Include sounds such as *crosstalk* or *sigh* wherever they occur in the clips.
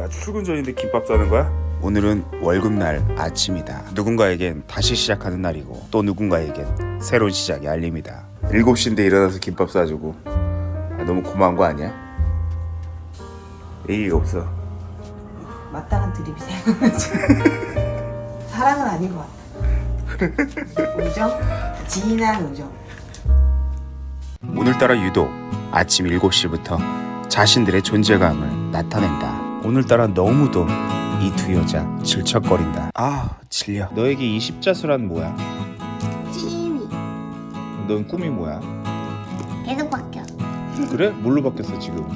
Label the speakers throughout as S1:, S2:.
S1: 야 출근 전인데 김밥 싸는 거야? 오늘은 월급날 아침이다. 누군가에겐 다시 시작하는 날이고 또 누군가에겐 새로운 시작이 알립니다. 7시인데 일어나서 김밥 싸주고 아, 너무 고마운 거 아니야? 얘기가 없어.
S2: 마땅한 드립이 생각나지. *laughs* 사랑은 아닌 것 같아. 우정? 진한 우정.
S1: 오늘따라 유독 아침 7시부터 자신들의 존재감을 나타낸다. 오늘따라 너무도 이 두 여자 질척거린다. 아, 질려. 너에게 이 십자수란 뭐야?
S3: 찜이
S1: 넌 꿈이 뭐야?
S3: 계속 바뀌어.
S1: 그래? 뭘로 바뀌었어 지금?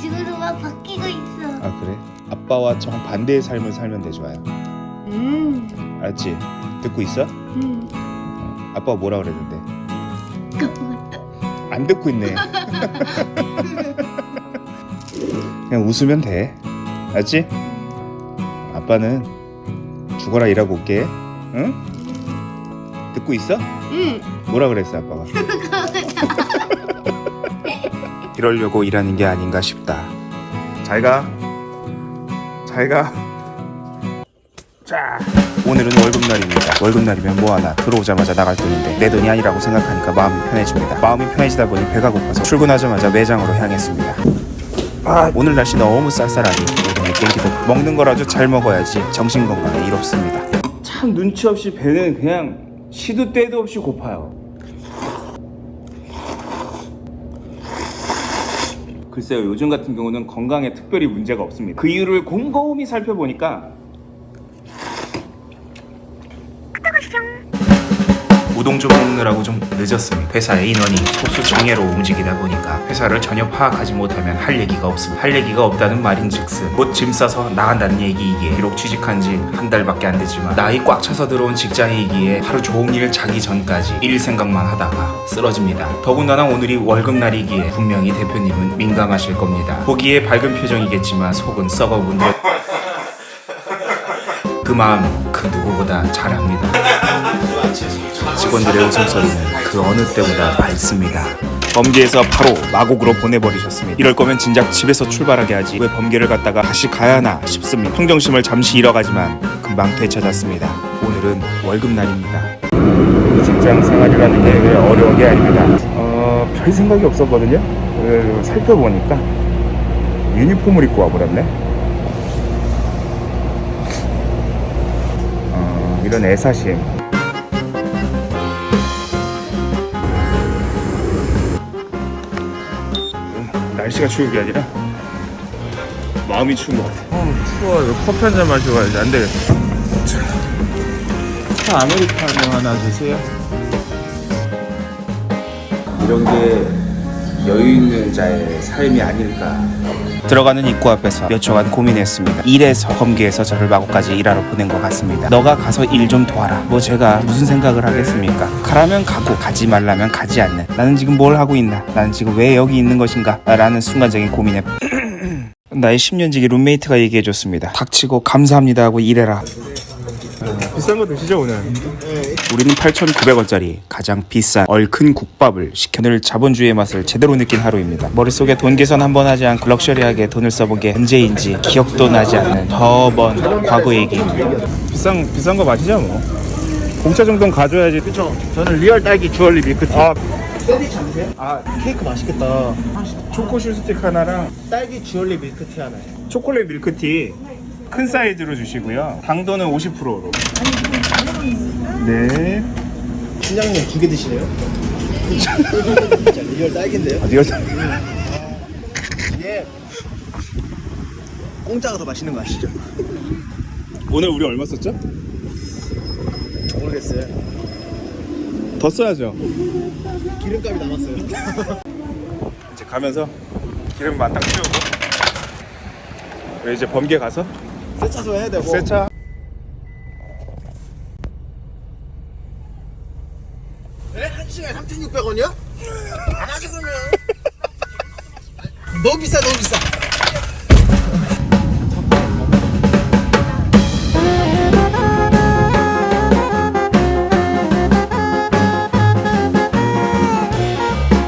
S3: 지금도 막 바뀌고 있어.
S1: 아 그래? 아빠와 정 반대의 삶을 살면 돼 좋아요.
S3: 음,
S1: 알았지? 듣고 있어?
S3: 음.
S1: 어, 아빠가 뭐라 그랬는데?
S3: 까먹었다.
S1: 안 듣고 있네. *laughs* 그냥 웃으면 돼. 알지? 아빠는 죽어라 일하고 올게. 응? 듣고 있어?
S3: 음.
S1: 뭐라 그랬어 아빠가? *laughs* 이러려고 일하는 게 아닌가 싶다. 잘 가. 잘 가. 자. 오늘은 월급날입니다. 월급날이면 뭐하나 들어오자마자 나갈 돈인데 내 돈이 아니라고 생각하니까 마음이 편해집니다. 마음이 편해지다 보니 배가 고파서 출근하자마자 매장으로 향했습니다. 아, 오늘 날씨 너무 쌀쌀하니 땡기도 먹는 거라도 잘 먹어야지 정신 건강에 이롭습니다. 참 눈치 없이 배는 그냥 시도 때도 없이 고파요. 글쎄요 요즘 같은 경우는 건강에 특별히 문제가 없습니다. 그 이유를 곰곰이 살펴보니까 우동 좀 먹느라고 좀 늦었습니다. 회사의 인원이 소수 장애로 움직이다 보니까 회사를 전혀 파악하지 못하면 할 얘기가 없습니다. 할 얘기가 없다는 말인즉슨 곧 짐 싸서 나간다는 얘기이기에 비록 취직한 지 한 달밖에 안 됐지만 나이 꽉 차서 들어온 직장이기에 하루 종일 자기 전까지 일 생각만 하다가 쓰러집니다. 더군다나 오늘이 월급날이기에 분명히 대표님은 민감하실 겁니다. 보기에 밝은 표정이겠지만 속은 썩어본 듯. 그 마음 그 누구보다 잘 압니다. 직원들의 웃음소리는 그 어느 때보다 밝습니다. 범계에서 바로 마곡으로 보내버리셨습니다. 이럴 거면 진작 집에서 출발하게 하지 왜 범계를 갔다가 다시 가야 하나 싶습니다. 평정심을 잠시 잃어가지만 금방 되찾았습니다. 오늘은 월급날입니다. 직장 생활이라는 게왜 어려운 게 아닙니다. 어, 별 생각이 없었거든요. 그, 살펴보니까 유니폼을 입고 와버렸네. 어, 이런 애사심. 날씨가 추운 게 아니라 마음이 추운 것 같아. 어, 추워. 이거 커피 한 잔 마시고 가야지. 안 되겠어. 차 아메리카노 하나 주세요. 이런 게 여유 있는 자의 삶이 아닐까. 들어가는 입구 앞에서 몇 초간 고민했습니다. 일에서 범계에서 저를 마구까지 일하러 보낸 것 같습니다. 너가 가서 일 좀 도와라. 뭐 제가 무슨 생각을 하겠습니까? 가라면 가고 가지 말라면 가지 않는. 나는 지금 뭘 하고 있나? 나는 지금 왜 여기 있는 것인가? 라는 순간적인 고민에 *clears throat* 나의 10년지기 룸메이트가 얘기해줬습니다. 닥치고 감사합니다 하고 일해라. 비싼 거 드시죠 오늘? 우리는 8,900원짜리 가장 비싼 얼큰 국밥을 시켜 늘 자본주의의 맛을 제대로 느낀 하루입니다. 머릿속에 돈 계산 한 번 하지 않고 럭셔리하게 돈을 써본 게 언제인지 기억도 나지 않는 더 먼 과거 얘기입니다. 비싼 비싼 거 마시죠 뭐. 공차 정도는 가져야지.
S4: 그쵸. 저는 real 딸기 주얼리 밀크티.
S1: 아
S4: 샌드위치 안? 아, 케이크 맛있겠다.
S1: 초코 슈스틱 하나랑
S4: 딸기 주얼리 밀크티 하나요.
S1: 초콜릿 밀크티 큰 사이즈로 주시고요. 당도는 50%로. 네.
S4: 팀장님 두 개 드시네요? 진짜 *laughs* real 딸기인데요?
S1: 어디가
S4: 이게 공짜가 더 맛있는 거 아시죠?
S1: 오늘 우리 얼마 썼죠?
S4: 모르겠어요.
S1: 더 써야죠.
S4: 기름값이 남았어요.
S1: 이제 가면서 기름 만딱 채우고 이제 범계 가서
S4: 세차도 해야 되고.
S1: 세차
S4: 네? 한 시간에 3,600원이요? 안 하지 그러면. 너무 비싸 너무 비싸.